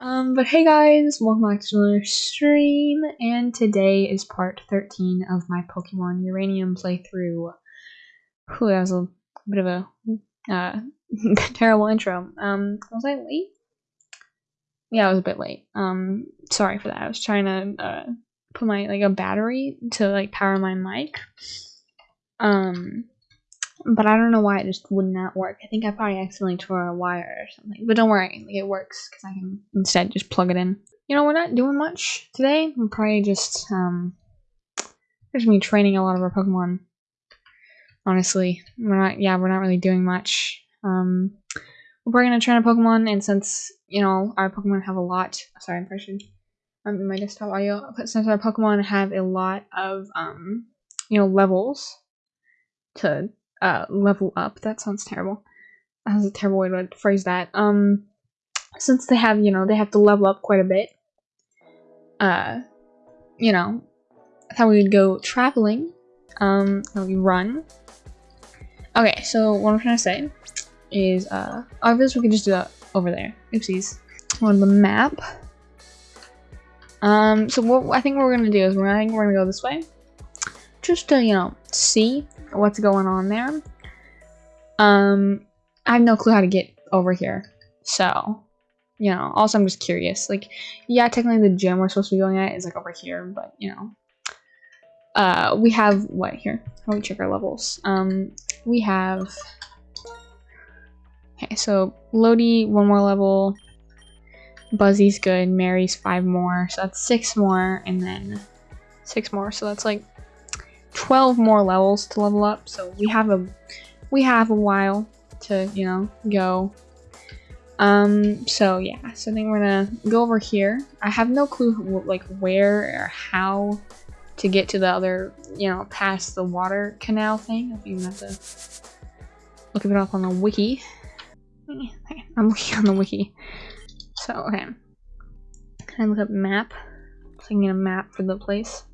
Um, but hey guys, welcome back to another stream, and today is part 13 of my Pokemon Uranium playthrough. Whew, that was a bit of a uh, terrible intro. Um, was I late? Yeah, I was a bit late. Um, sorry for that. I was trying to uh, put my like a battery to like power my mic. Um, but I don't know why it just would not work. I think I probably accidentally tore a wire or something. But don't worry, like, it works because I can instead just plug it in. You know, we're not doing much today. We're probably just um, just me training a lot of our Pokemon. Honestly, we're not. Yeah, we're not really doing much. Um, we're probably gonna train a Pokemon, and since you know our Pokemon have a lot. Sorry, I'm pressing um, my desktop audio. But since our Pokemon have a lot of um, you know, levels to uh level up. That sounds terrible. That's a terrible way to phrase that. Um, since they have, you know, they have to level up quite a bit. Uh, you know, I thought we would go traveling. Um, we run. Okay, so what I'm trying to say is, uh, obviously we can just do that over there. Oopsies. On the map. Um, so what I think what we're gonna do is we're I think we're gonna go this way, just to you know see what's going on there. Um, I have no clue how to get over here, so you know. Also, I'm just curious. Like, yeah, technically the gym we're supposed to be going at is like over here, but you know, uh, we have what here? Let me check our levels. Um, we have. Okay, so Lodi one more level. Buzzy's good. Mary's five more, so that's six more, and then six more. So that's like 12 more levels to level up, so we have a we have a while to, you know, go. Um, so yeah, so I think we're gonna go over here. I have no clue, like, where or how to get to the other, you know, past the water canal thing. I think have to look it up on the wiki. I'm looking on the wiki. So, okay. Can I look up map? So I can get a map for the place.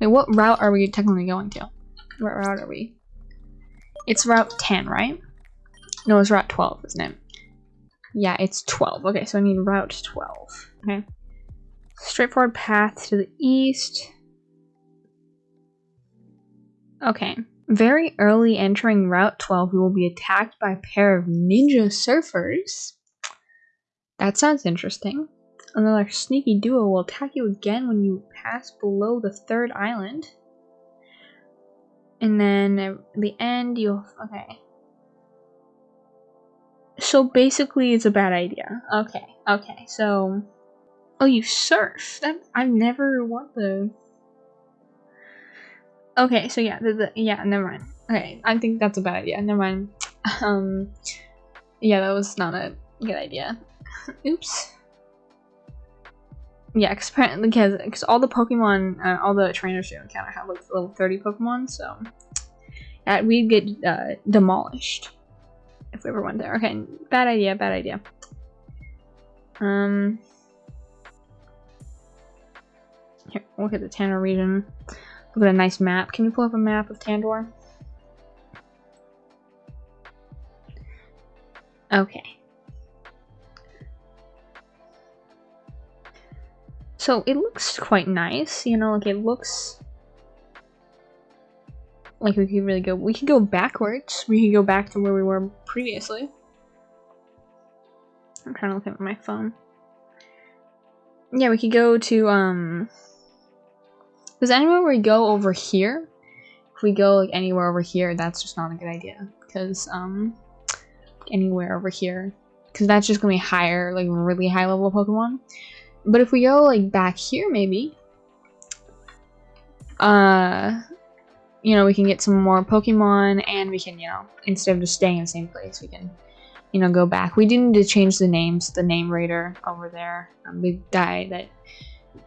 Wait, what route are we technically going to? What route are we? It's route 10, right? No, it's route 12, isn't it? Yeah, it's 12. Okay, so I need route 12. Okay. Straightforward path to the east. Okay. Very early entering Route 12, we will be attacked by a pair of ninja surfers. That sounds interesting. Another sneaky duo will attack you again when you pass below the third island. And then at the end, you'll... Okay. So basically, it's a bad idea. Okay, okay, so... Oh, you surf? That, I've never... What the... Okay, so yeah, the, the, yeah, never mind. Okay, I think that's a bad idea. Never mind. Um, yeah, that was not a good idea. Oops yeah, because because all the Pokemon, uh, all the trainers kind of have like level 30 Pokemon, so we'd get uh, demolished if we ever went there. Okay, bad idea, bad idea. Um, here, look at the Tandor region. Look at a nice map. Can you pull up a map of Tandor? Okay. So it looks quite nice, you know, like it looks like we could really go, we could go backwards. We could go back to where we were previously. I'm trying to look at my phone. Yeah, we could go to, um, because anywhere we go over here, if we go like anywhere over here, that's just not a good idea. Because, um, anywhere over here, because that's just gonna be higher, like really high level Pokemon. But if we go like back here, maybe, uh, you know, we can get some more Pokemon and we can, you know, instead of just staying in the same place, we can, you know, go back. We do need to change the names, the name raider over there, um, the guy that,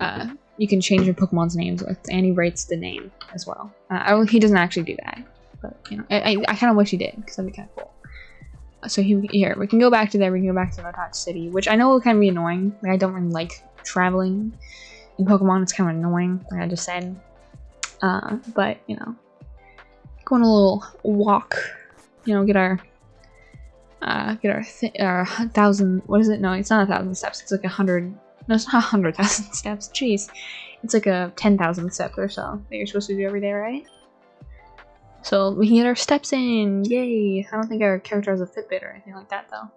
uh, you can change your Pokemon's names with, and he rates the name as well. Uh, I, he doesn't actually do that, but, you know, I, I, I kind of wish he did, because that'd be kind of cool so he, here we can go back to there we can go back to Nowtoch City which I know will kind of be annoying like, I don't really like traveling in Pokemon. It's kind of annoying, like I just said. Uh, but, you know, going a little walk, you know, get our uh, get our, our thousand, what is it? No, it's not a thousand steps. It's like a hundred, no, it's not a hundred thousand steps. Jeez. It's like a 10,000 steps or so that you're supposed to do every day, right? So we can get our steps in, yay! I don't think our character has a Fitbit or anything like that though.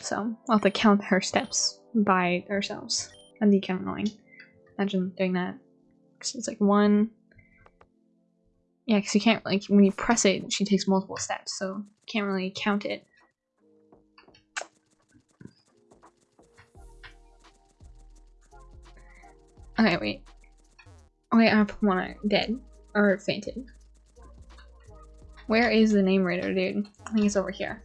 So I'll have to count her steps by ourselves. That'd be kind of annoying. Imagine doing that. Cause it's like one. Yeah, because you can't like when you press it, she takes multiple steps, so you can't really count it. Okay, wait. Okay, I have one dead or fainted. Where is the name raider, dude? I think it's over here.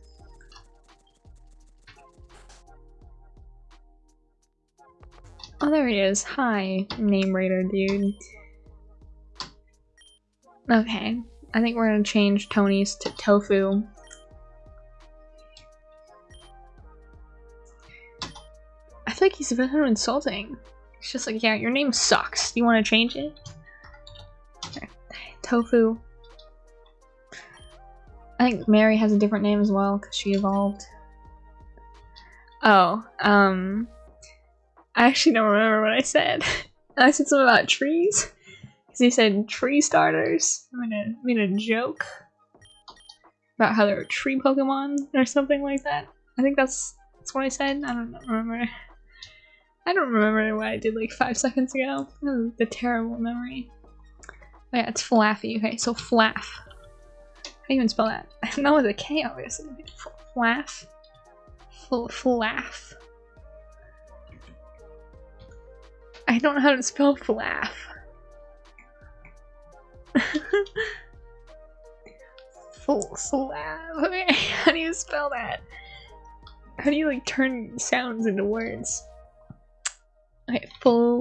Oh, there he is. Hi, name raider, dude. Okay, I think we're gonna change Tony's to Tofu. I feel like he's a bit insulting. It's just like, yeah, your name sucks. Do you want to change it? Okay. Tofu. I think Mary has a different name as well because she evolved. Oh, um, I actually don't remember what I said. I said something about trees because he said tree starters. I made a made a joke about how there are tree Pokemon or something like that. I think that's that's what I said. I don't remember. I don't remember what I did like five seconds ago. the terrible memory. Oh yeah, it's Flaffy. Okay, so Flaff. How do you even spell that? Not with a K, obviously. Flaff. Flaff. I don't know how to spell Flaff. Okay, how do you spell that? How do you like turn sounds into words? Okay, Flaff.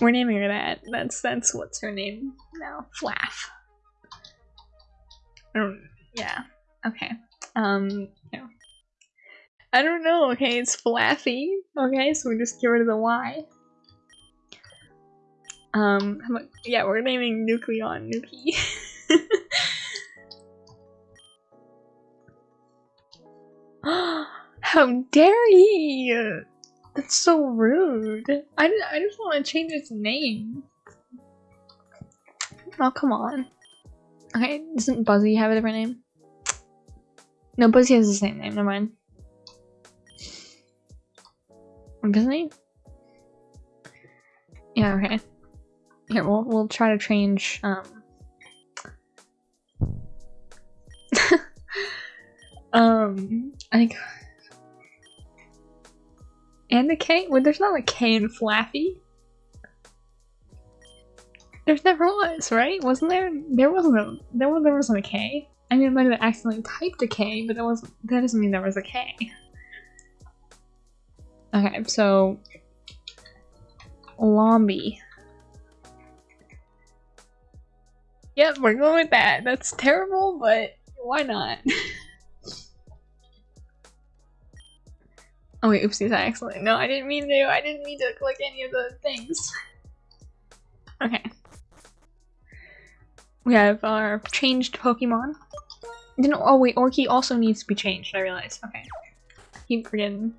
We're naming her that. That's that's what's her name now. Flaff. Yeah. Okay. Um. Yeah. I don't know. Okay, it's Flaffy. Okay, so we just get rid of the Y. Um. About, yeah, we're naming Nucleon Nuki. How dare he! That's so rude. I, I just want to change its name. Oh, come on. Okay, doesn't Buzzy have a different name? No, Buzzy has the same name, never mind. He? Yeah, okay. Here, we'll, we'll try to change, um... um, I think and a K? Well, there's not a K in Flaffy. There's never was, right? Wasn't there? There wasn't a there was there wasn't a K. I mean, I might have accidentally typed a K, but that wasn't that doesn't mean there was a K. Okay, so Lombi. Yep, we're going with that. That's terrible, but why not? Oh wait, oopsies, I accidentally- no, I didn't mean to- I didn't mean to click any of the things. Okay. We have our changed Pokemon. Didn't- oh wait, Orky also needs to be changed, I realized. Okay. Keep forgetting.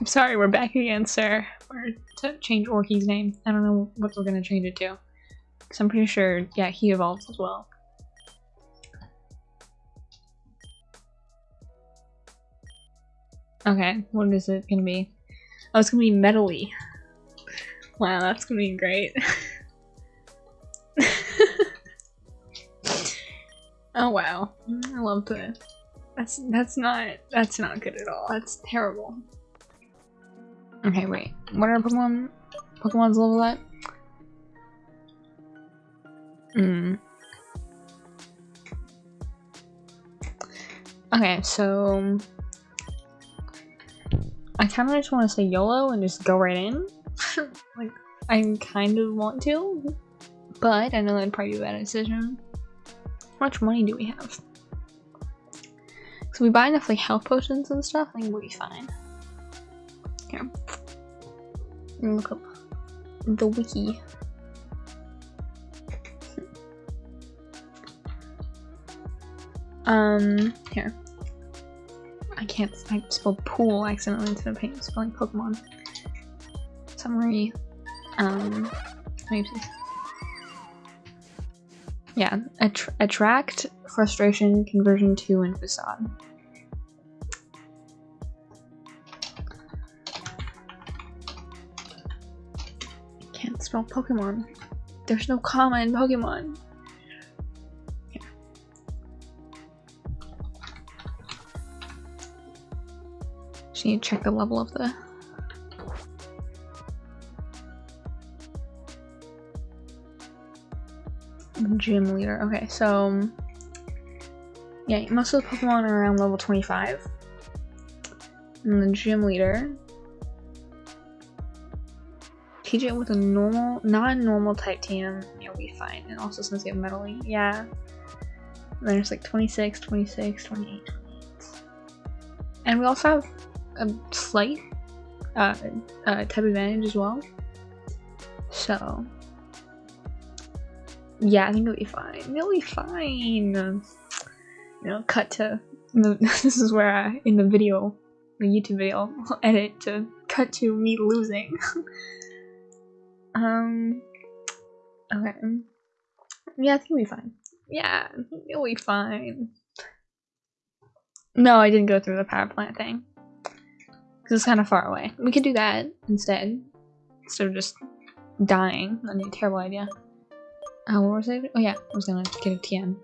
I'm sorry, we're back again, sir. We're to change Orky's name. I don't know what we're gonna change it to. Because I'm pretty sure, yeah, he evolves as well. Okay, what is it gonna be? Oh, it's gonna be metally. Wow, that's gonna be great. oh wow, I love that. That's that's not that's not good at all. That's terrible. Okay, wait. What are Pokemon? Pokemon's level at? Hmm. Okay, so I kind of just want to say YOLO and just go right in. like, I kind of want to, but I know that'd probably be a bad decision. How much money do we have? So we buy enough like health potions and stuff, I think we'll be fine. Here. Look up the wiki. Um, here. I can't, I spelled pool accidentally instead of spelling Pokemon. Summary. Um. Yeah, Att attract, frustration, conversion to, and facade. Spell Pokemon. There's no comma in Pokemon. Need to check the level of the Gym leader. Okay, so yeah, most of the Pokemon are around level 25. And the gym leader. Teach it with a normal, non-normal type TM, you'll be fine. And also since you have meddling, yeah. And then there's like 26, 26, 28, 28. And we also have a slight uh, uh, type advantage as well. So, yeah, I think it'll be fine. It'll be fine. You know, cut to this is where I, in the video, the YouTube video, I'll edit to cut to me losing. um. Okay. Yeah, I think it'll be fine. Yeah, it'll be fine. No, I didn't go through the power plant thing. Because it's kind of far away. We could do that instead. Instead of just dying. That'd be a terrible idea. Uh, what was I? Oh yeah, I was gonna get a TM.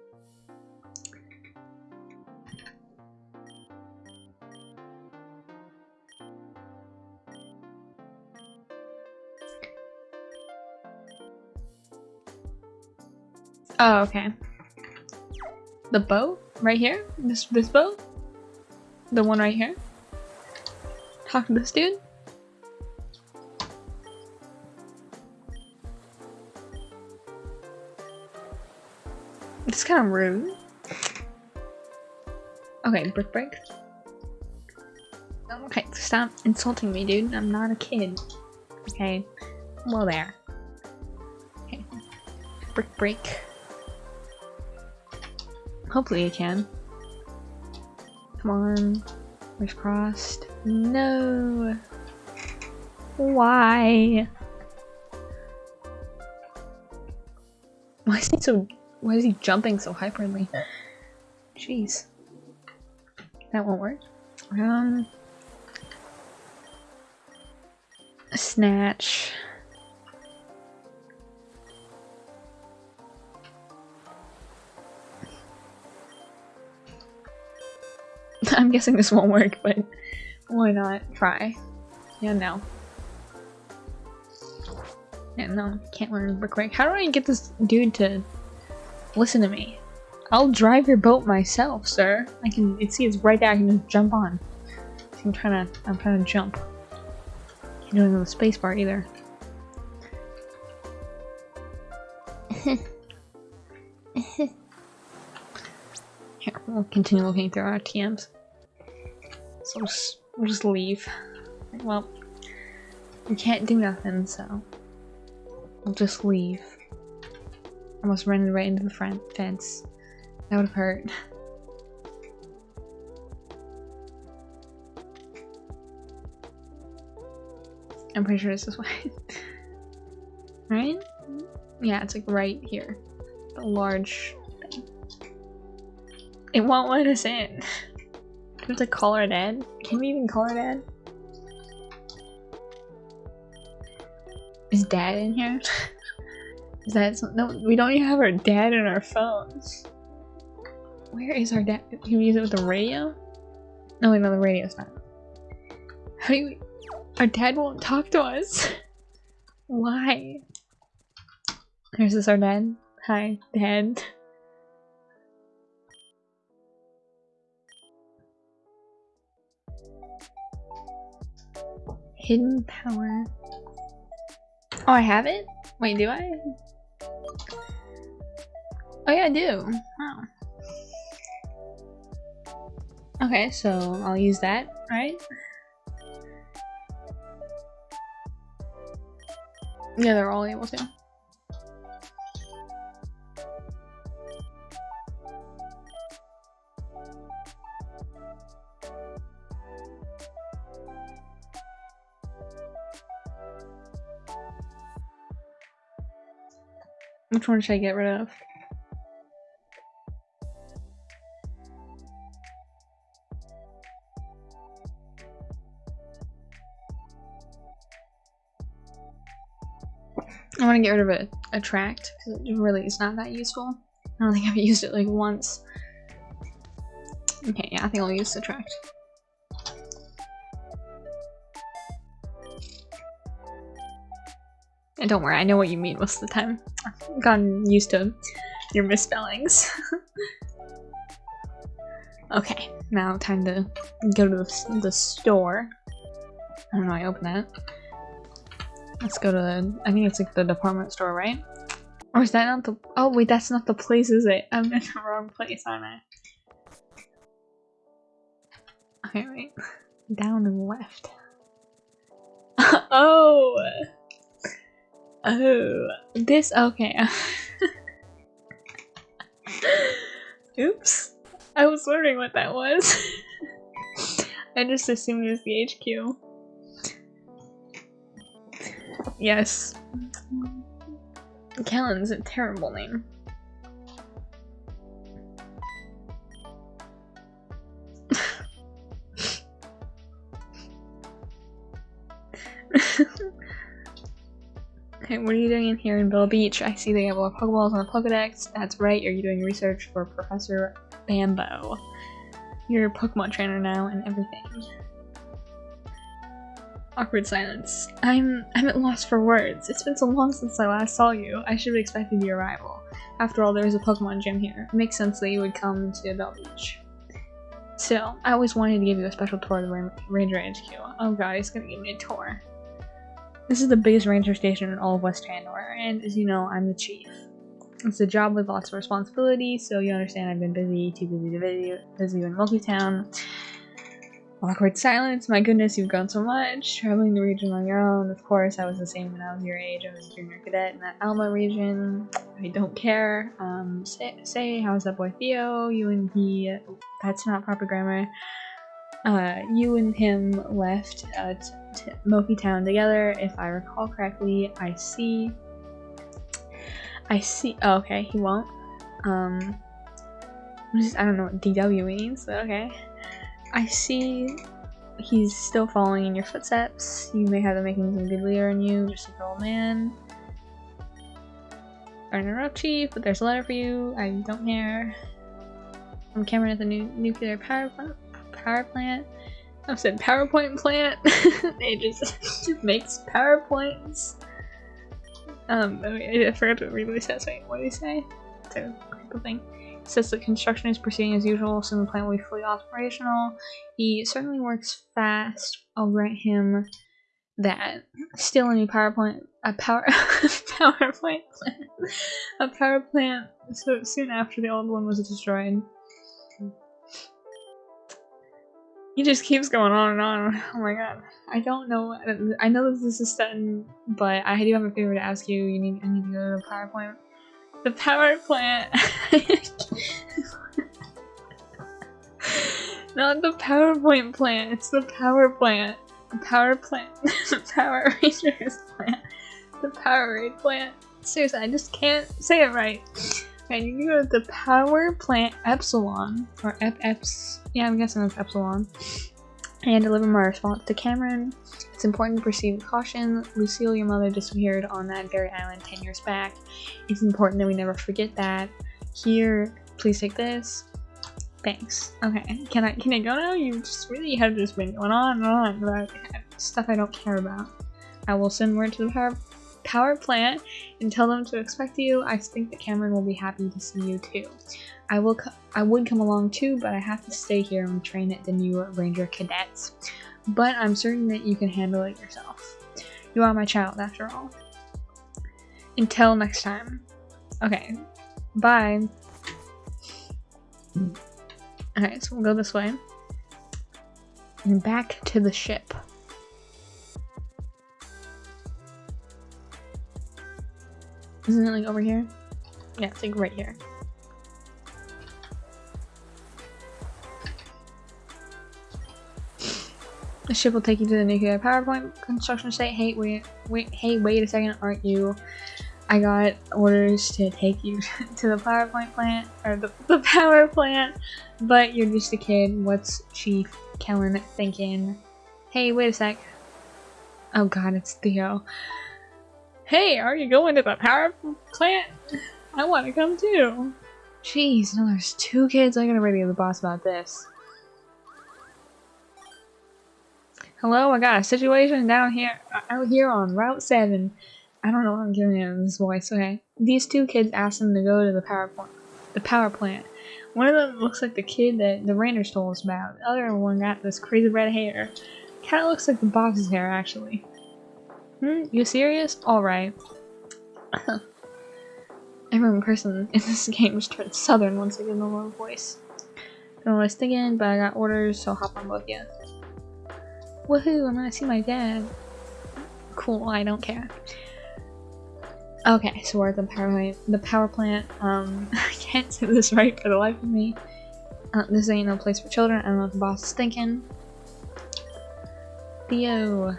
Oh, okay. The boat? Right here? This this boat? The one right here? Talk to this dude? It's kind of rude. Okay, brick break. Okay, stop insulting me, dude. I'm not a kid. Okay. Well, there. Okay. Brick break. Hopefully you can. Come on. Where's crossed? No. Why? Why is he so why is he jumping so hyperly? Jeez. That won't work. Um... Snatch. I'm guessing this won't work, but why not try? Yeah, no. Yeah, no, can't learn brick break. How do I get this dude to Listen to me. I'll drive your boat myself, sir. I can it see it's right there, I can just jump on. I'm trying to I'm trying to jump. Can't do it on the spacebar either. Here, we'll continue looking through our TMs. So we'll just, we'll just leave. Well, we can't do nothing, so we'll just leave. Almost ran right into the front fence. That would have hurt. I'm pretty sure it's this way. right? Yeah, it's like right here. The large thing. It won't let us in. We have to call our dad? Can we even call our dad? Is dad in here? Is that no? We don't even have our dad in our phones. Where is our dad? Can we use it with the radio? No, wait, no, the radio's not. How do we? Our dad won't talk to us. Why? Here's this our dad. Hi, dad. Hidden power. Oh, I have it? Wait, do I? Oh yeah, I do. Wow. Okay, so I'll use that, right? Yeah, they're all able to. Which one should I get rid of? I want to get rid of it, attract, because it really is not that useful. I don't think I've used it like once. Okay, yeah, I think I'll use attract. And don't worry, I know what you mean most of the time. I've gotten used to your misspellings. okay, now time to go to the, store. I don't know, I open that. Let's go to the, I think it's like the department store, right? Or is that not the, oh wait, that's not the place, is it? I'm in the wrong place, aren't I? Okay, wait. Down and left. oh! Oh, this, okay. Oops. I was wondering what that was. I just assumed it was the HQ. Yes. Kellyn's a terrible name. Okay, what are you doing in here in Villa Beach? I see they have more Pokeballs on the Pokedex. That's right, are you doing research for Professor Bambo? You're a Pokemon trainer now and everything. Awkward silence. I'm I'm at loss for words. It's been so long since I last saw you. I should have expected your arrival. After all, there is a Pokemon gym here. It makes sense that you would come to Bealbeach. Still, I always wanted to give you a special tour of the Ranger HQ. Oh god, he's gonna give me a tour. This is the biggest ranger station in all of West Tandor, and as you know, I'm the chief. It's a job with lots of responsibility, so you understand I've been busy, too busy to busy, busy in Milky Town. Awkward silence. My goodness, you've grown so much. Traveling the region on your own. Of course, I was the same when I was your age. I was a junior cadet in that Almia region. I don't care. Um, say, say how's that boy Theo? You and he. That's not proper grammar. Uh, you and him left Moki Town together, if I recall correctly. I see. I see. Oh, okay, he won't. Um, I don't know what DW means, but okay. I see he's still following in your footsteps. You may have the makings of a good leader in you, just like an old man. Chief, but there's a letter for you. I don't care. I'm Cameron at the new nuclear power. Power plant. I said PowerPoint plant. it just makes PowerPoints. Um, I forgot to read what he says. Wait, what did he say? It's a thing says the construction is proceeding as usual, so the plant will be fully operational. He certainly works fast. I'll grant him that. Still a new power plant, a power PowerPoint plant, a power plant. So soon after the old one was destroyed. He just keeps going on and on. Oh my god. I don't know. I know this is done, but I do have a favor to ask you. You need. I need to go to the power plant. the power plant. Not the PowerPoint plant, it's the power plant. The power plant. the Power Rangers plant. The Powerade plant. Seriously, I just can't say it right. Okay, you go to the power plant Epsilon. Or FFs. Yeah, I'm guessing it's Epsilon. And deliver my response to Cameron. It's important to proceed with caution. Lucille, your mother, disappeared on that very island 10 years back. It's important that we never forget that. Here, please take this. Thanks. Okay, can I can I go now? You just really have just been going on and on about stuff I don't care about. I will send word to the power power plant and tell them to expect you. I think that Cameron will be happy to see you too. I will I would come along too, but I have to stay here and train at the new Ranger Cadets but I'm certain that you can handle it yourself. You are my child, after all. Until next time. Okay, bye. Okay, so we'll go this way. And back to the ship. Isn't it like over here? Yeah, it's like right here. The ship will take you to the nuclear power plant construction site. Hey, wait, wait, hey, wait a second, aren't you I got orders to take you to the power plant plant or the, the power plant, but you're just a kid. What's Chief Kellyn thinking? Hey, wait a sec. Oh god, it's Theo. Hey, are you going to the power plant? I want to come too. Jeez, no, there's two kids. I gotta radio the boss about this. Hello, I got a situation down here, uh, out here on Route 7. I don't know what I'm giving him this voice. Okay, these two kids asked him to go to the power plant. The power plant. One of them looks like the kid that the Rangers told us about. The other one got this crazy red hair. Kind of looks like the boss's hair, actually. Hmm, you serious? Alright. Every person in this game just turned southern once again, the low voice. Don't list again, but I got orders, so hop on both you. Woohoo, I'm gonna see my dad. Cool, I don't care. Okay, so we're at the power plant. The power plant. Um, I can't say this right for the life of me. Uh, this ain't no place for children. I don't know what the boss is thinking. Theo.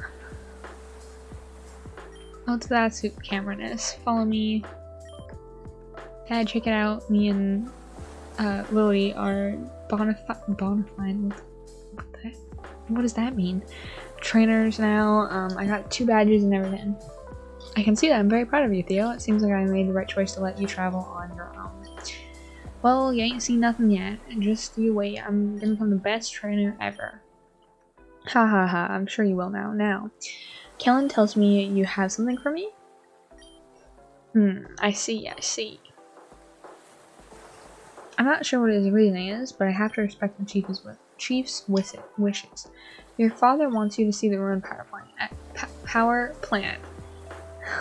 Oh, to that soup Cameron is. Follow me. Dad, check it out. Me and uh, Lily are bonafide. Bonafide. What, the, what does that mean? Trainers now. Um, I got two badges and everything. I can see that. I'm very proud of you, Theo. It seems like I made the right choice to let you travel on your own. Well, you ain't seen nothing yet. Just you wait. I'm gonna become the best trainer ever. Ha ha ha. I'm sure you will now. Now, Kellyn tells me you have something for me? Hmm, I see, I see. I'm not sure what his reasoning is, but I have to respect the chief's, chief's wishes. Your father wants you to see the ruined power plant. Power plant.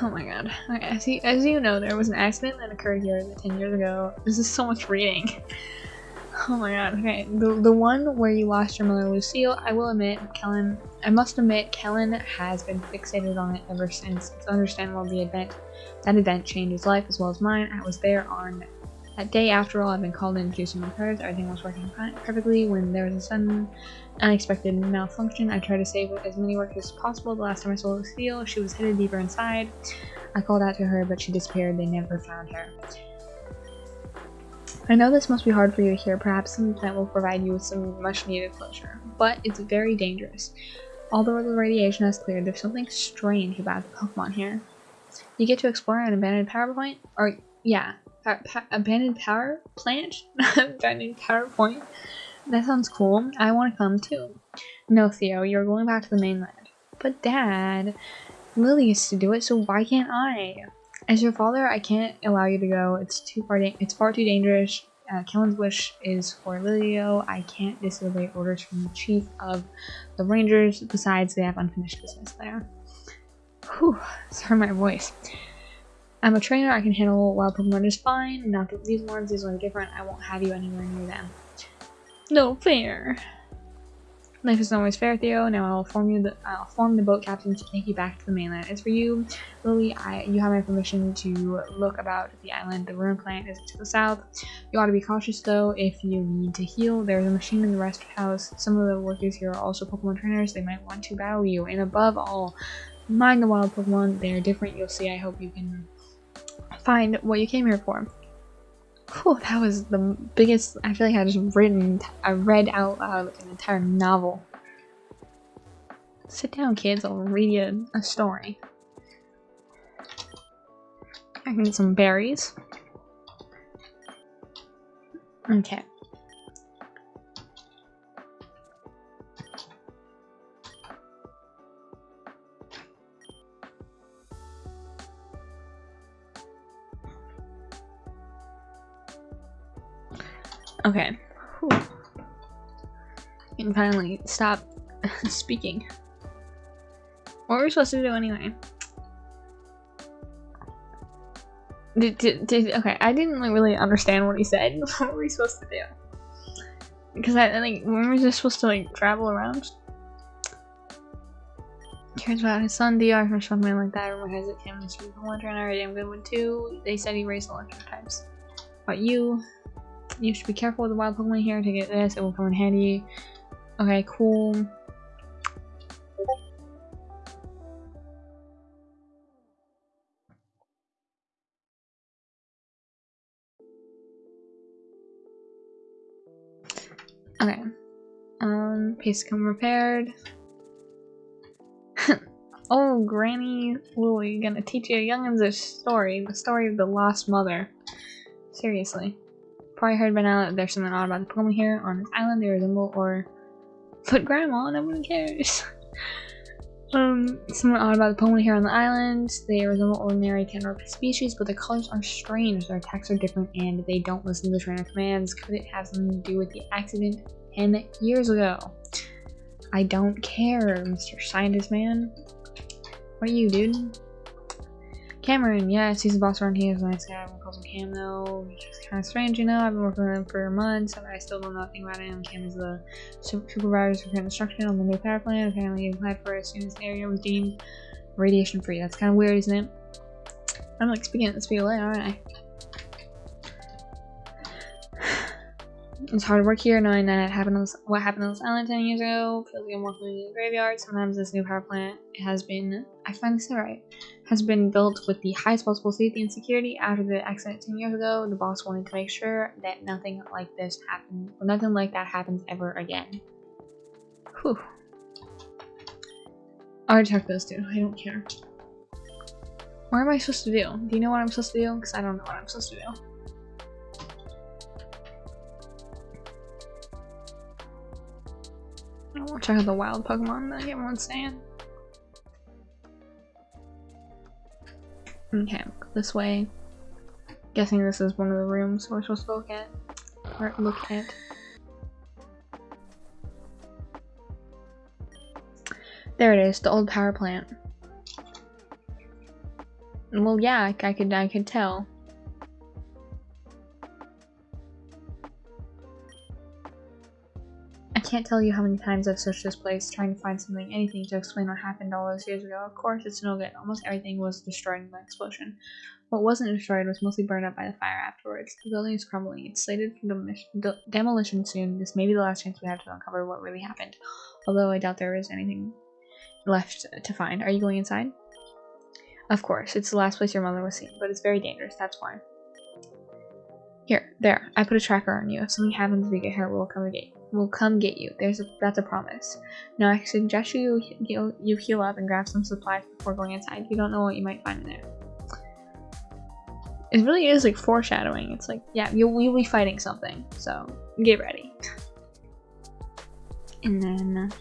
Oh my god. As, you, as you know, there was an accident that occurred here 10 years ago. This is so much reading. Oh my god, okay. The, the one where you lost your mother Lucille, I will admit, Kellyn, I must admit, Kellyn has been fixated on it ever since. It's understandable the event, that event changed his life as well as mine. I was there on that day after all, I've been called in to do some repairs. Everything was working perfectly when there was a sudden unexpected malfunction. I tried to save as many workers as possible. The last time I saw Lucille, she was hidden deeper inside. I called out to her, but she disappeared. They never found her. I know this must be hard for you to hear, perhaps some that will provide you with some much needed closure, but it's very dangerous. Although the radiation has cleared, there's something strange about the Pokemon here. You get to explore an abandoned power point, or yeah, pa pa abandoned power plant? abandoned power point? That sounds cool. I want to come too. No, Theo, you're going back to the mainland. But Dad, Lily used to do it, so why can't I? As your father, I can't allow you to go. It's too far. it's far too dangerous. Uh, Kellyn's wish is for Lilio. I can't disobey orders from the chief of the Rangers. Besides, they have unfinished business there. Whew, sorry my voice. I'm a trainer. I can handle wild Pokemon just fine. Not that these ones. These ones are different. I won't have you anywhere near them. No fair. Life isn't always fair, Theo. Now I'll form you the I'll form the boat captain to take you back to the mainland. As for you, Lily, I you have my permission to look about the island. The ruin plant is to the south. You ought to be cautious though if you need to heal. There's a machine in the rest house. Some of the workers here are also Pokemon trainers. They might want to battle you. And above all, mind the wild Pokemon. They are different. You'll see. I hope you can find what you came here for. Whew, that was the biggest, I feel like I just written, I read out loud like an entire novel. Sit down kids, I'll read you a story. I can get some berries. Okay. Okay. Whew. Can finally stop speaking. What were we supposed to do anyway? Did, did, did, okay, I didn't really understand what he said. what were we supposed to do? Because I, think, we were just supposed to like travel around? Cares about his son, DR, or something like that. Rumor has it him is one trainer, a damn good one too. They said he raised electric types. But you, you should be careful with the wild Pokemon here. To Take this, it will come in handy. Okay, cool. Okay. Um, paste come repaired. oh, Granny Lily, gonna teach you youngins a story. The story of the lost mother. Seriously. Probably heard by now that there's something odd about the Pokemon here on this island. They resemble or... But Grandma, no one cares. um, something odd about the Pokemon here on the island. They resemble ordinary Canrope species, but their colors are strange. Their attacks are different, and they don't listen to the trainer commands. Could it have something to do with the accident 10 years ago? I don't care, Mr. Scientist Man. What are you, dude? Cameron, yes, he's the boss around here. He's a nice guy. Everyone calls him Cam, though. Which is kind of strange, you know. I've been working with him for months, but I still don't know nothing about him. Cam is the supervisor for construction on the new power plant. Apparently, he applied for it as soon as the area was deemed radiation free. That's kind of weird, isn't it? I'm like speaking at the speed of light, aren't I? It's hard to work here knowing that happened on what happened on this island 10 years ago. Feels like I'm working in a graveyard. Sometimes this new power plant has been, I finally said right, has been built with the highest possible safety and security. After the accident 10 years ago, the boss wanted to make sure that nothing like this happened, or nothing like that happens ever again. Whew. I already checked those two. I don't care. What am I supposed to do? Do you know what I'm supposed to do? Because I don't know what I'm supposed to do. I want to check out the wild Pokemon that everyone's saying. Okay, this way. Guessing this is one of the rooms we're supposed to look at. Or look at. There it is, the old power plant. Well, yeah, I, could, I could tell. Can't tell you how many times I've searched this place trying to find something, anything to explain what happened all those years ago. Of course, it's no good. Almost everything was destroyed in the explosion. What wasn't destroyed was mostly burned up by the fire afterwards. The building is crumbling. It's slated for demolition, de demolition soon. This may be the last chance we have to uncover what really happened. Although I doubt there is anything left to find. Are you going inside? Of course, it's the last place your mother was seen, but it's very dangerous, that's why. Here, there, I put a tracker on you. If something happens, we get here, we'll come again will come get you. There's a, that's a promise. Now I suggest you heal, you heal up and grab some supplies before going inside. You don't know what you might find in there. It really is like foreshadowing. It's like, yeah, you'll, you'll be fighting something, so get ready. And then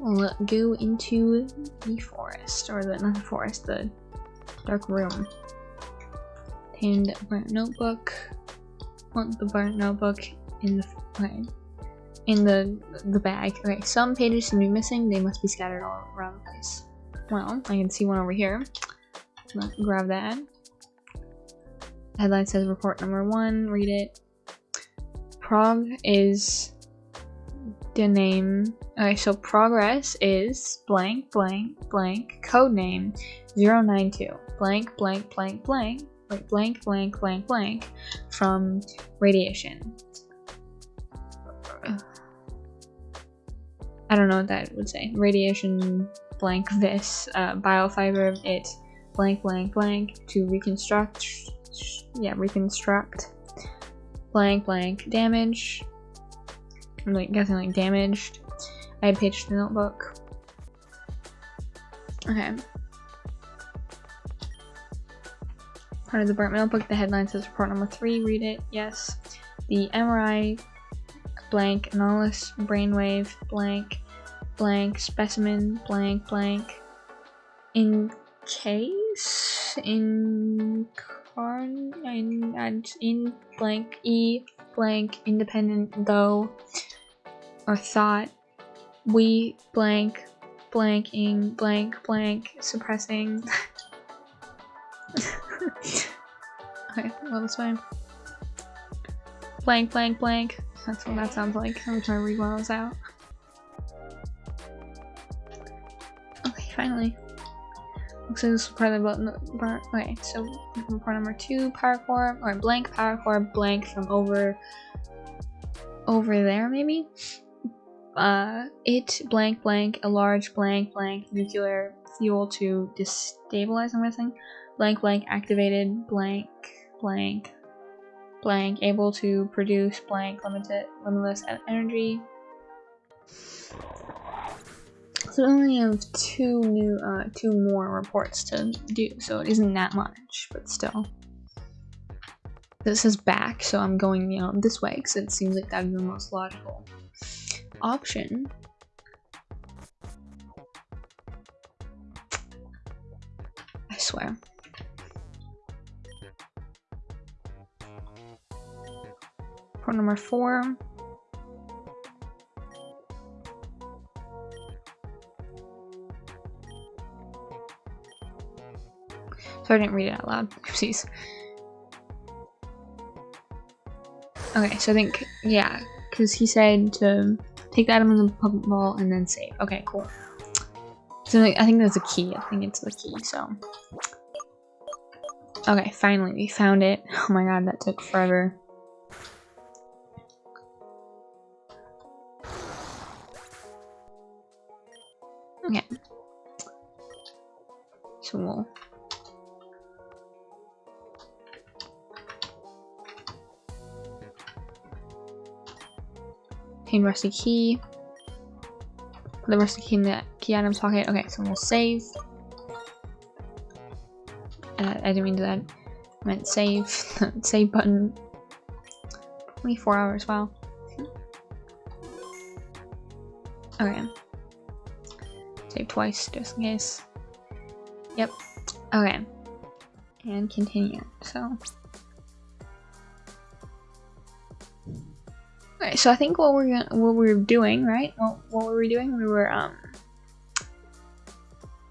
we'll go into the forest, or the not the forest, the dark room. And burnt notebook. Want the burnt notebook in the okay in the the bag. Okay, some pages seem to be missing. They must be scattered all around the place. Well, I can see one over here. Let's grab that. Headline says report number one. Read it. Prog is the name. Okay, so progress is blank blank blank code name 092 blank blank blank blank blank blank blank blank from radiation. I don't know what that would say. Radiation blank this uh, biofiber it blank blank blank to reconstruct. Yeah, reconstruct. Blank blank damage. I'm like guessing like damaged. I paged the notebook. Okay. Part of the burnt notebook, the headline says report number three, read it, yes. The MRI blank, anomalous brainwave, blank, blank, specimen, blank, blank, in case, in carn, in, in blank, e, blank, independent, though, or thought, we, blank, blanking, blank, blank, suppressing. okay, well, that's fine. Blank, blank, blank. That's what that sounds like every time I read one out. Finally. Looks like this is part of the button. Okay, so part number two, power core, or blank power core, blank from over, over there maybe? Uh, it, blank, blank, a large blank, blank, nuclear fuel to destabilize, I'm guessing. Blank, blank, activated, blank, blank, blank, able to produce blank, limited, limitless energy. So we only have two new, uh, two more reports to do, so it isn't that much, but still. This is back, so I'm going, you know, this way, because it seems like that'd be the most logical option. I swear. Port number four. So I didn't read it out loud. Oopsies. Okay, so I think, yeah, because he said to take the item in the Pokeball and then save. Okay, cool. So I think that's a key. I think it's the key, so. Okay, finally, we found it. Oh my god, that took forever. Okay. So we'll Obtain rusty key. Put the rusty key in the key items pocket. Okay, so we'll save. Uh, I didn't mean to that. I meant save. save button. 24 hours, wow. Okay. Save twice, just in case. Yep. Okay. And continue, so. Okay, so I think what we're gonna, what we are doing, right? What what were we doing? We were um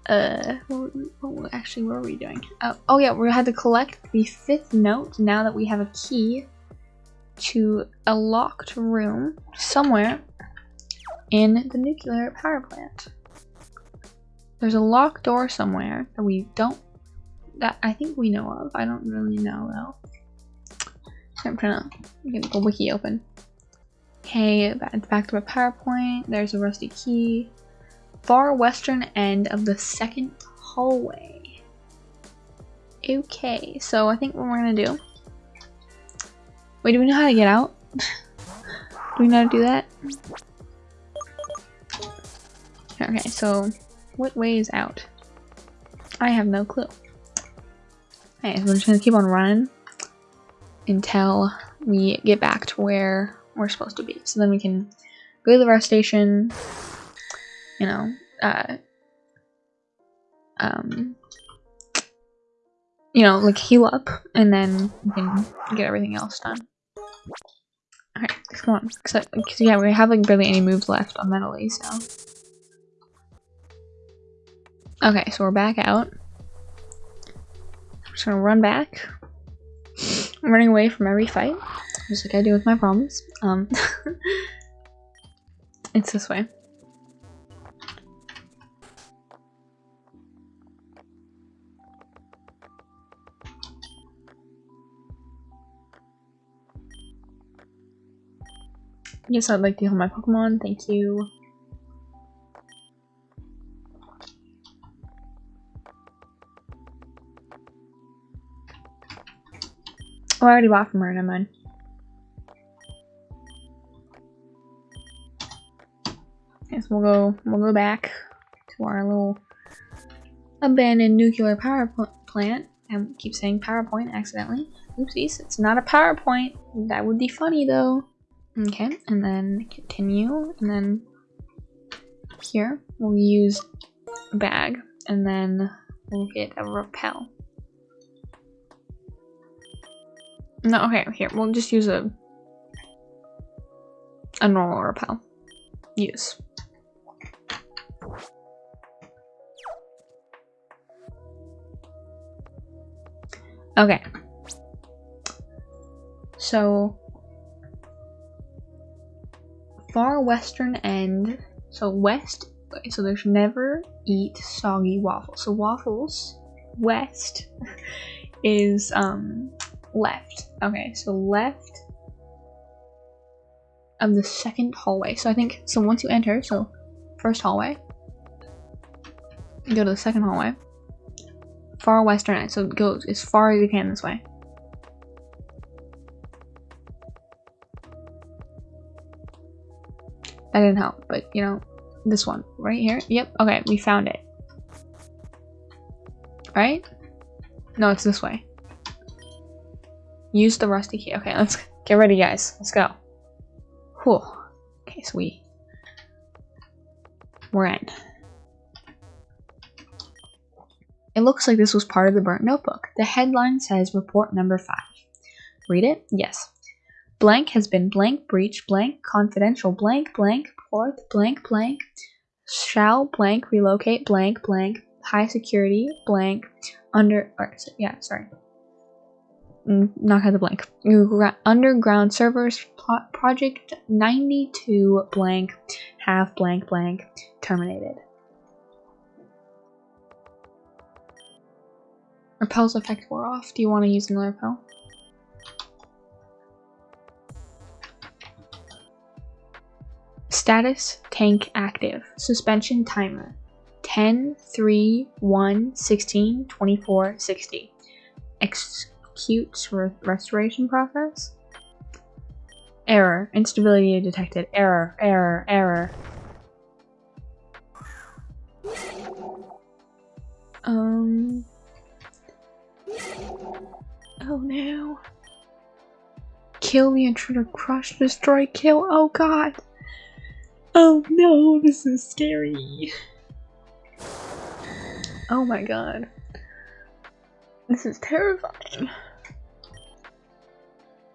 uh what, what actually what were we doing? Oh, oh yeah, we had to collect the fifth note now that we have a key to a locked room somewhere in the nuclear power plant. There's a locked door somewhere that we don't that I think we know of. I don't really know though. I'm trying to get the wiki open. Okay, back to my PowerPoint. There's a rusty key. Far western end of the second hallway. Okay, so I think what we're gonna do. Wait, do we know how to get out? do we know how to do that? Okay, so what way is out? I have no clue. Okay, so we're just gonna keep on running until we get back to where we're supposed to be. So then we can go to the rest station, you know, uh, um, you know, like heal up, and then we can get everything else done. Alright, come on. Because, yeah, we have like barely any moves left on Metallies, so. Okay, so we're back out. I'm just gonna run back. I'm running away from every fight just like I do with my problems. Um, it's this way. Yes, I'd like to heal my Pokemon. Thank you. Oh, I already bought from her, never mind. We'll go we'll go back to our little abandoned nuclear power plant. I keep saying PowerPoint accidentally. Oopsies, it's not a PowerPoint. That would be funny though. Okay, and then continue, and then here we'll use bag, and then we'll get a repel. No, okay, here, we'll just use a a normal repel. Use. Okay. So, far western end, so west, so there's never eat soggy waffles. So waffles, west, is um left. Okay, so left of the second hallway. So I think, so once you enter, so first hallway, go to the second hallway far western end, so go as far as you can this way. That didn't help, but you know, this one right here. Yep, okay, we found it. Right? No, it's this way. Use the rusty key. Okay, let's get ready, guys. Let's go. Cool. Okay, so we... We're in. It looks like this was part of the burnt notebook. The headline says report number five. Read it? Yes. Blank has been blank breach blank confidential blank blank port blank blank shall blank relocate blank blank high security blank under or yeah sorry mm, knock out the blank underground servers project 92 blank half blank blank terminated repel's effect wore off do you want to use another repel Status tank active. Suspension timer 10, 3, 1, 16, 24, 60. Executes re restoration process. Error. Instability detected. Error, error, error. Um. Oh no. Kill the intruder, crush, destroy, kill. Oh god. Oh no, this is scary. Oh my god. This is terrifying.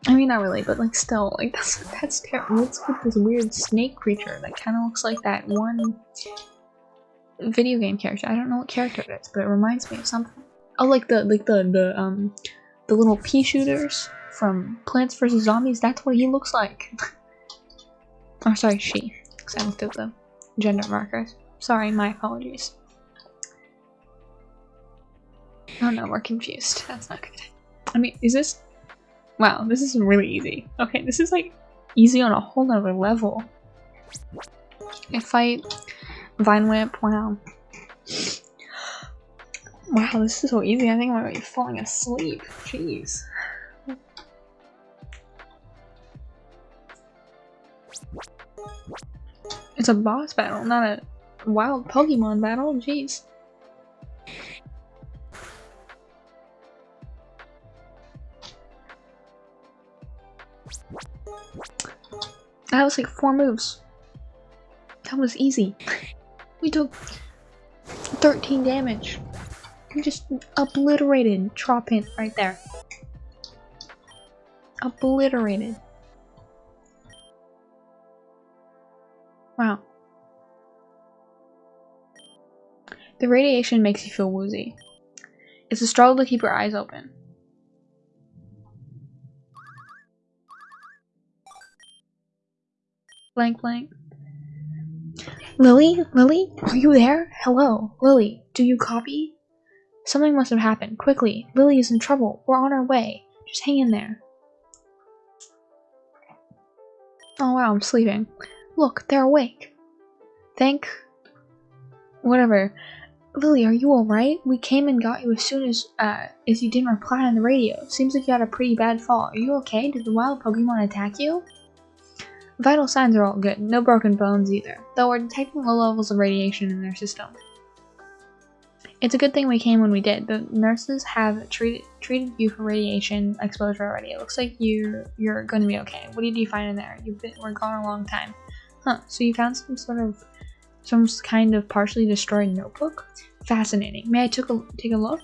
I mean, not really, but like still, like that's that's terrible. What's with this weird snake creature that kind of looks like that one video game character? I don't know what character it is, but it reminds me of something. Oh, like the like the the um the little pea shooters from Plants vs Zombies. That's what he looks like. oh, sorry, she because I looked at the gender markers. Sorry, my apologies. Oh no, we're confused. That's not good. I mean, is this... Wow, this is really easy. Okay, this is like easy on a whole nother level. I fight Vine Whip, wow. Wow, this is so easy. I think I'm gonna falling asleep. Jeez. It's a boss battle, not a wild Pokemon battle. Jeez. That was like four moves. That was easy. We took 13 damage. Just obliterated Tropint right there. Obliterated. Wow. The radiation makes you feel woozy. It's a struggle to keep your eyes open. Blank blank. Lily? Lily? Are you there? Hello? Lily, do you copy? Something must have happened. Quickly. Lily is in trouble. We're on our way. Just hang in there. Oh wow, I'm sleeping. Look, they're awake. Thank... Whatever. Lily, are you alright? We came and got you as soon as, uh, as you didn't reply on the radio. Seems like you had a pretty bad fall. Are you okay? Did the wild Pokemon attack you? Vital signs are all good. No broken bones either. Though we're detecting low levels of radiation in their system. It's a good thing we came when we did. The nurses have treated treated you for radiation exposure already. It looks like you you're going to be okay. What did you find in there? You've been we're gone a long time. Huh, so you found some sort of, some kind of partially destroyed notebook? Fascinating. May I took a, take a look?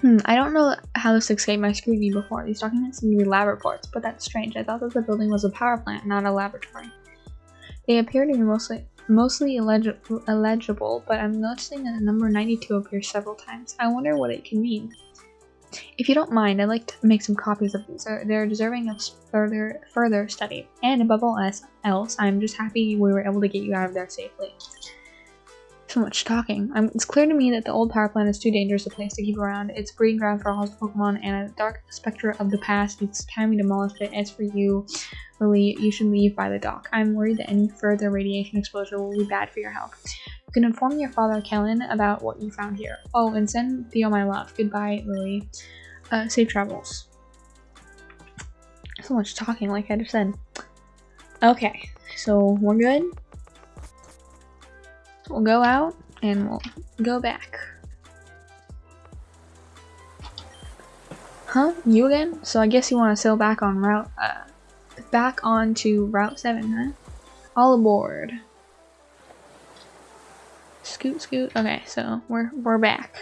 Hmm, I don't know how this escaped my scrutiny before. These documents seem to be lab reports, but that's strange. I thought that the building was a power plant, not a laboratory. They appear to be mostly mostly illegible, but I'm noticing that the number 92 appears several times. I wonder what it can mean. If you don't mind, I'd like to make some copies of these. They're deserving of further further study. And above all else, I'm just happy we were able to get you out of there safely. So much talking. Um, it's clear to me that the old power plant is too dangerous a place to keep around. It's breeding ground for all Pokemon and a dark specter of the past. It's time we demolished it. As for you, Lily, you should leave by the dock. I'm worried that any further radiation exposure will be bad for your health. You can inform your father, Kellyn, about what you found here. Oh, and send Theo my love. Goodbye, Lily. Uh, safe travels. So much talking, like I just said. Okay, so we're good. We'll go out and we'll go back. Huh? You again? So I guess you want to sail back on route, uh, back on to Route 7, huh? All aboard. Scoot, scoot. Okay, so we're, we're back.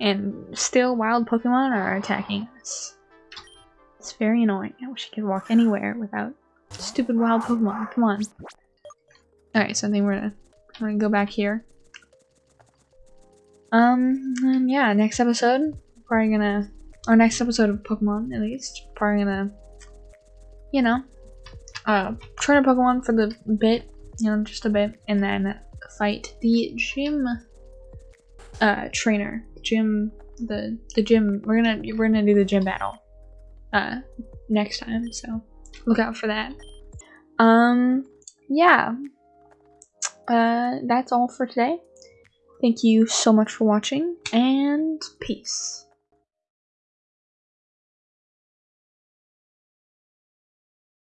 And still wild Pokemon are attacking us. It's very annoying. I wish I could walk anywhere without stupid wild Pokemon. Come on. Alright, so I think we're gonna, we're gonna go back here. Um, yeah, next episode, probably gonna, our next episode of Pokemon, at least, probably gonna, you know, uh, train a Pokemon for the bit, you know, just a bit, and then fight the gym, uh, trainer, gym, the, the gym, we're gonna, we're gonna do the gym battle, uh, next time, so look out for that. Um, yeah, uh, that's all for today. Thank you so much for watching, and peace.